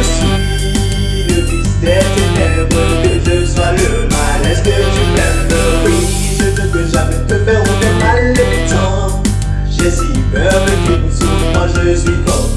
je suis le fils des ténèbres, que je sois le mal, que tu m'aimes Oui, je veux que jamais te faire aucun mal, temps J'ai si peur de qu'il moi je suis fort,